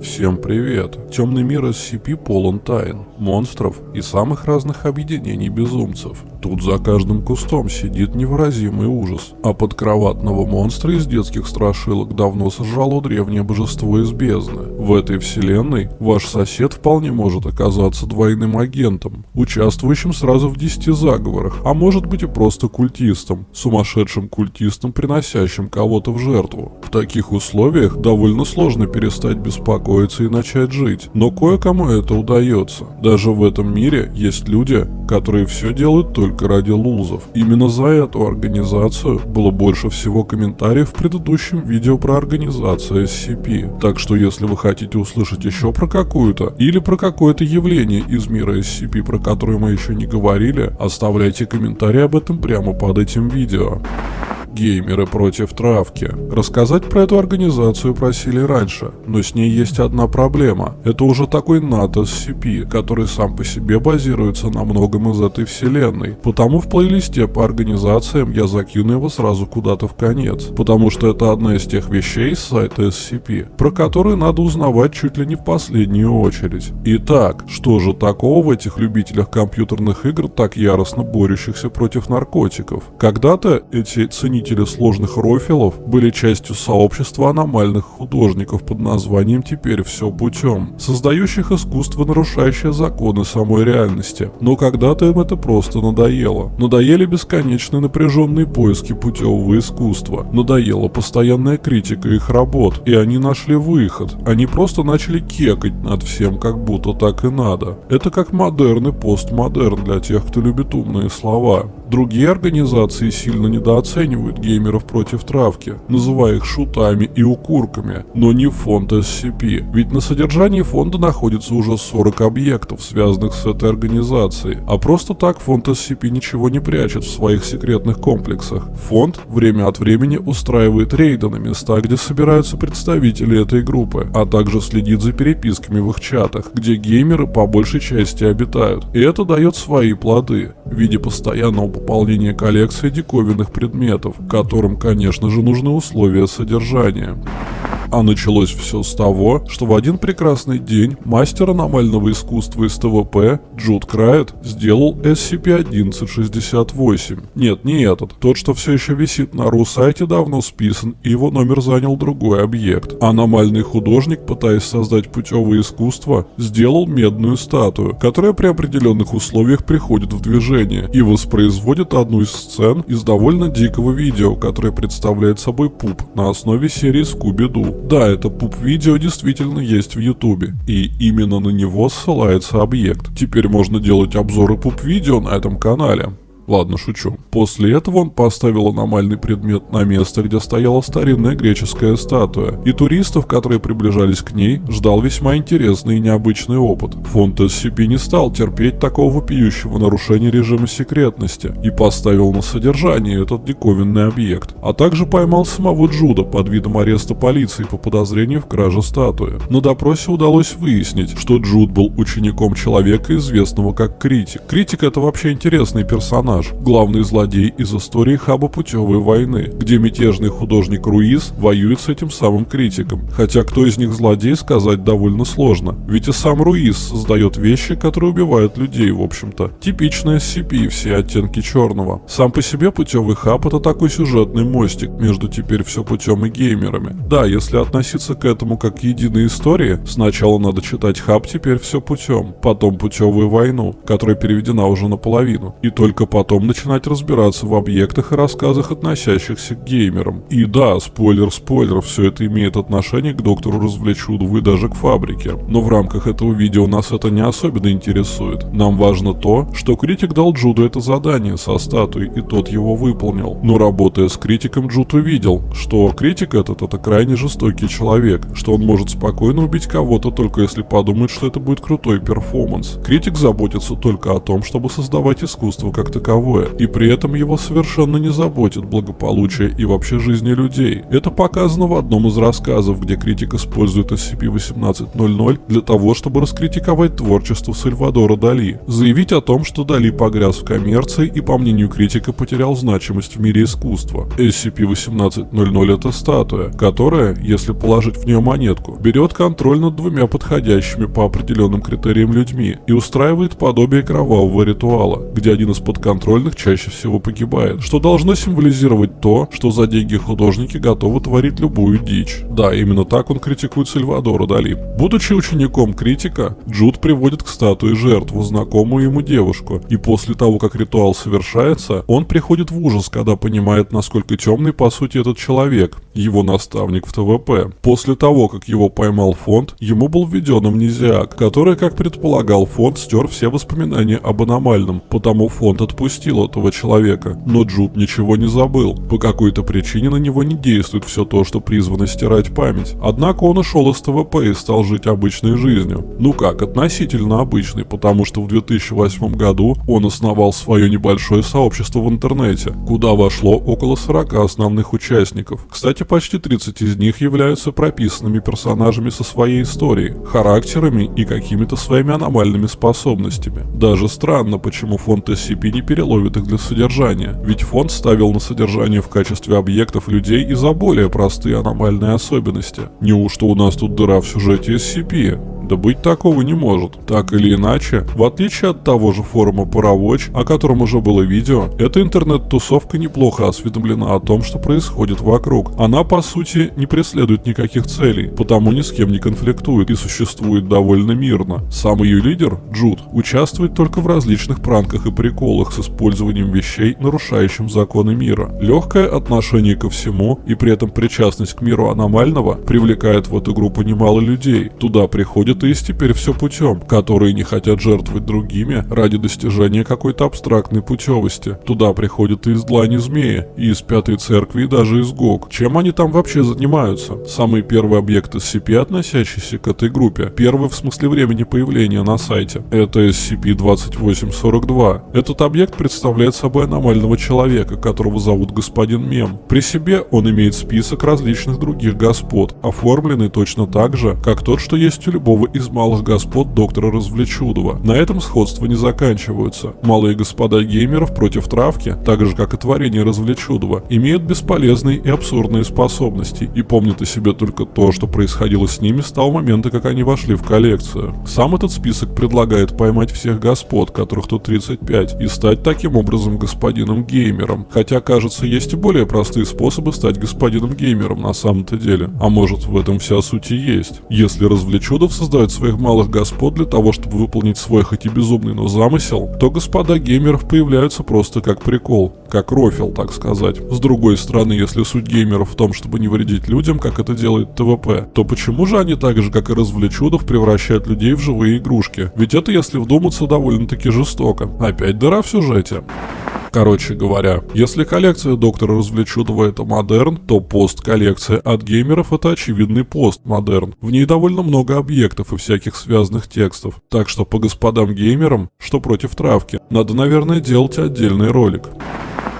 Всем привет! Темный мир SCP полон тайн, монстров и самых разных объединений безумцев. Тут за каждым кустом сидит невыразимый ужас, а подкроватного монстра из детских страшилок давно сожрало древнее божество из бездны. В этой вселенной ваш сосед вполне может оказаться двойным агентом, участвующим сразу в 10 заговорах, а может быть и просто культистом, сумасшедшим культистом, приносящим кого-то в жертву. В таких условиях довольно сложно перестать беспокоиться и начать жить, но кое-кому это удается. Даже в этом мире есть люди, которые все делают только ради лузов. Именно за эту организацию было больше всего комментариев в предыдущем видео про организацию SCP. Так что если вы хотите услышать еще про какую-то или про какое-то явление из мира SCP, про которое мы еще не говорили, оставляйте комментарии об этом прямо под этим видео. Геймеры против травки. Рассказать про эту организацию просили раньше, но с ней есть одна проблема. Это уже такой НАТО SCP, который сам по себе базируется на многом из этой вселенной. Потому в плейлисте по организациям я закину его сразу куда-то в конец. Потому что это одна из тех вещей с сайта SCP, про которые надо узнавать чуть ли не в последнюю очередь. Итак, что же такого в этих любителях компьютерных игр, так яростно борющихся против наркотиков? Когда-то эти ценители ценители сложных рофилов были частью сообщества аномальных художников под названием «Теперь все путем», создающих искусство, нарушающее законы самой реальности. Но когда-то им это просто надоело. Надоели бесконечные напряженные поиски путевого искусства. Надоела постоянная критика их работ. И они нашли выход. Они просто начали кекать над всем, как будто так и надо. Это как модерн и постмодерн для тех, кто любит умные слова. Другие организации сильно недооценивают геймеров против травки, называя их шутами и укурками, но не фонд SCP, ведь на содержании фонда находится уже 40 объектов, связанных с этой организацией, а просто так фонд SCP ничего не прячет в своих секретных комплексах. Фонд время от времени устраивает рейды на места, где собираются представители этой группы, а также следит за переписками в их чатах, где геймеры по большей части обитают. И это дает свои плоды в виде постоянного пополнение коллекции диковинных предметов, которым, конечно же, нужны условия содержания. А началось все с того, что в один прекрасный день мастер аномального искусства из ТВП Джуд Крайт сделал SCP-1168. Нет, не этот. Тот, что все еще висит на ру-сайте, давно списан, и его номер занял другой объект. Аномальный художник, пытаясь создать путевое искусство, сделал медную статую, которая при определенных условиях приходит в движение и воспроизводит одну из сцен из довольно дикого видео, которое представляет собой пуп на основе серии Скуби-Ду. Да, это пуп-видео действительно есть в ютубе, и именно на него ссылается объект. Теперь можно делать обзоры пуп-видео на этом канале. Ладно, шучу. После этого он поставил аномальный предмет на место, где стояла старинная греческая статуя, и туристов, которые приближались к ней, ждал весьма интересный и необычный опыт. Фонд SCP не стал терпеть такого вопиющего нарушения режима секретности и поставил на содержание этот диковинный объект, а также поймал самого Джуда под видом ареста полиции по подозрению в краже статуи. На допросе удалось выяснить, что Джуд был учеником человека, известного как Критик. Критик это вообще интересный персонаж, персонаж, главный злодей из истории хаба путевой войны, где мятежный художник Руиз воюет с этим самым критиком. Хотя кто из них злодей, сказать довольно сложно. Ведь и сам Руиз создает вещи, которые убивают людей, в общем-то. Типичная SCP все оттенки черного. Сам по себе путевый хаб это такой сюжетный мостик между теперь все путем и геймерами. Да, если относиться к этому как к единой истории, сначала надо читать хаб теперь все путем, потом путевую войну, которая переведена уже наполовину, и только потом потом начинать разбираться в объектах и рассказах, относящихся к геймерам. И да, спойлер-спойлер, все это имеет отношение к доктору Развлечудову и даже к фабрике. Но в рамках этого видео нас это не особенно интересует. Нам важно то, что критик дал Джуду это задание со статуей, и тот его выполнил. Но работая с критиком, Джуд увидел, что критик этот это крайне жестокий человек, что он может спокойно убить кого-то только если подумает, что это будет крутой перформанс. Критик заботится только о том, чтобы создавать искусство как таковое таковое, и при этом его совершенно не заботит благополучие и вообще жизни людей. Это показано в одном из рассказов, где критик использует SCP-1800 для того, чтобы раскритиковать творчество Сальвадора Дали, заявить о том, что Дали погряз в коммерции и, по мнению критика, потерял значимость в мире искусства. SCP-1800 это статуя, которая, если положить в нее монетку, берет контроль над двумя подходящими по определенным критериям людьми и устраивает подобие кровавого ритуала, где один из подконтрольных чаще всего погибает, что должно символизировать то, что за деньги художники готовы творить любую дичь. Да, именно так он критикует Сальвадора Дали. Будучи учеником критика, Джуд приводит к статуе жертву, знакомую ему девушку, и после того, как ритуал совершается, он приходит в ужас, когда понимает, насколько темный по сути этот человек, его наставник в ТВП. После того, как его поймал фонд, ему был введен амнезиак, который, как предполагал фонд, стер все воспоминания об аномальном, потому фонд отпустил этого человека. Но Джуд ничего не забыл. По какой-то причине на него не действует все то, что призвано стирать память. Однако он ушел из ТВП и стал жить обычной жизнью. Ну как, относительно обычной, потому что в 2008 году он основал свое небольшое сообщество в интернете, куда вошло около 40 основных участников. Кстати, почти 30 из них являются прописанными персонажами со своей историей, характерами и какими-то своими аномальными способностями. Даже странно, почему фонд SCP не переловит их для содержания, ведь фонд ставил на содержание в качестве объектов людей и за более простые аномальные особенности. Неужто у нас тут дыра в сюжете SCP? Да быть такого не может. Так или иначе, в отличие от того же форума Паровоч, о котором уже было видео, эта интернет-тусовка неплохо осведомлена о том, что происходит вокруг. Она, по сути, не преследует никаких целей, потому ни с кем не конфликтует и существует довольно мирно. Сам ее лидер, Джуд, участвует только в различных пранках и приколах с использованием вещей, нарушающим законы мира. Легкое отношение ко всему и при этом причастность к миру аномального привлекает в эту группу немало людей. Туда приходят есть теперь все путем, которые не хотят жертвовать другими ради достижения какой-то абстрактной путевости. Туда приходят и из длани змеи, и из пятой церкви, и даже из ГОК. Чем они там вообще занимаются? Самый первый объект SCP, относящийся к этой группе, первый в смысле времени появления на сайте, это SCP-2842. Этот объект представляет собой аномального человека, которого зовут господин Мем. При себе он имеет список различных других господ, оформленный точно так же, как тот, что есть у любого из малых господ доктора Развлечудова. На этом сходства не заканчиваются. Малые господа геймеров против травки, так же как и творение Развлечудова, имеют бесполезные и абсурдные способности и помнят о себе только то, что происходило с ними с того момента, как они вошли в коллекцию. Сам этот список предлагает поймать всех господ, которых тут 35, и стать таким образом господином геймером. Хотя, кажется, есть и более простые способы стать господином геймером на самом-то деле. А может в этом вся суть и есть. Если Развлечудов создает создает своих малых господ для того, чтобы выполнить свой хоть и безумный, но замысел, то господа геймеров появляются просто как прикол, как рофил, так сказать. С другой стороны, если суть геймеров в том, чтобы не вредить людям, как это делает ТВП, то почему же они так же, как и развлечудов, превращают людей в живые игрушки? Ведь это, если вдуматься, довольно-таки жестоко. Опять дыра в сюжете. Короче говоря, если коллекция доктора Развлечудова это модерн, то пост-коллекция от геймеров это очевидный пост-модерн. В ней довольно много объектов и всяких связанных текстов. Так что по господам геймерам, что против травки, надо, наверное, делать отдельный ролик.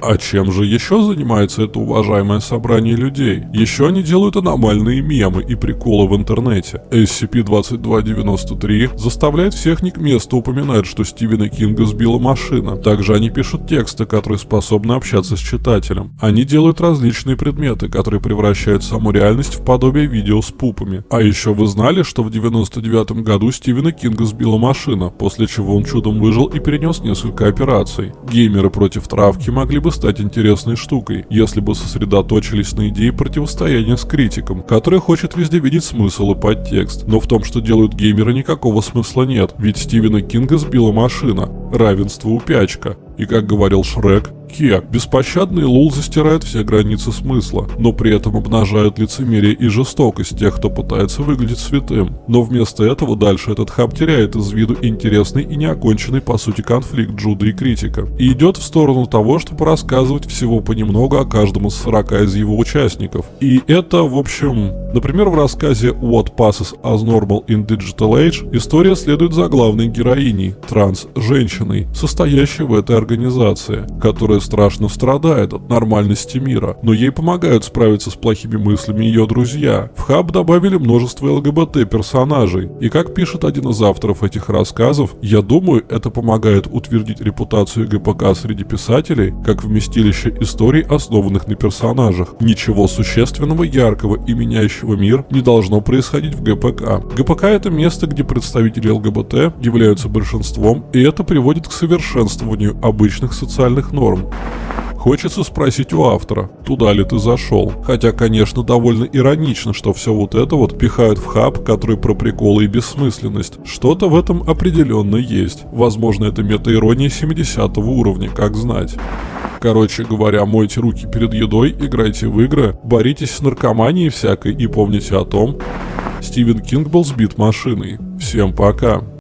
А чем же еще занимается это уважаемое собрание людей? Еще они делают аномальные мемы и приколы в интернете. SCP-2293 заставляет всех не к месту упоминать, что Стивена Кинга сбила машина. Также они пишут тексты, которые способны общаться с читателем. Они делают различные предметы, которые превращают саму реальность в подобие видео с пупами. А еще вы знали, что в 99 году Стивена Кинга сбила машина, после чего он чудом выжил и перенес несколько операций. Геймеры против травки могли бы бы стать интересной штукой, если бы сосредоточились на идее противостояния с критиком, который хочет везде видеть смысл и подтекст. Но в том, что делают геймеры, никакого смысла нет, ведь Стивена Кинга сбила машина. Равенство упячка. И как говорил Шрек, Кек, беспощадный Лул застирает все границы смысла, но при этом обнажают лицемерие и жестокость тех, кто пытается выглядеть святым. Но вместо этого дальше этот хаб теряет из виду интересный и неоконченный по сути конфликт Джуда и критика. И идет в сторону того, чтобы рассказывать всего понемногу о каждом из 40 из его участников. И это, в общем, например, в рассказе What Passes as Normal in Digital Age история следует за главной героиней, транс-женщиной, состоящей в этой организации, которая страшно страдает от нормальности мира, но ей помогают справиться с плохими мыслями ее друзья. В хаб добавили множество ЛГБТ-персонажей, и как пишет один из авторов этих рассказов, я думаю, это помогает утвердить репутацию ГПК среди писателей как вместилище историй, основанных на персонажах. Ничего существенного, яркого и меняющего мир не должно происходить в ГПК. ГПК это место, где представители ЛГБТ являются большинством, и это приводит к совершенствованию обычных социальных норм. Хочется спросить у автора, туда ли ты зашел. Хотя, конечно, довольно иронично, что все вот это вот пихают в хаб, который про приколы и бессмысленность. Что-то в этом определенно есть. Возможно, это мета-ирония 70 уровня, как знать. Короче говоря, мойте руки перед едой, играйте в игры, боритесь с наркоманией всякой и помните о том, Стивен Кинг был сбит машиной. Всем пока.